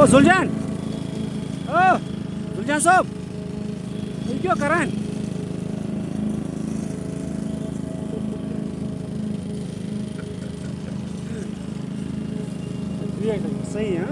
Oh, Zuljan. Oh, Zuljan Sob. Hijau keren. Iya, sih ya.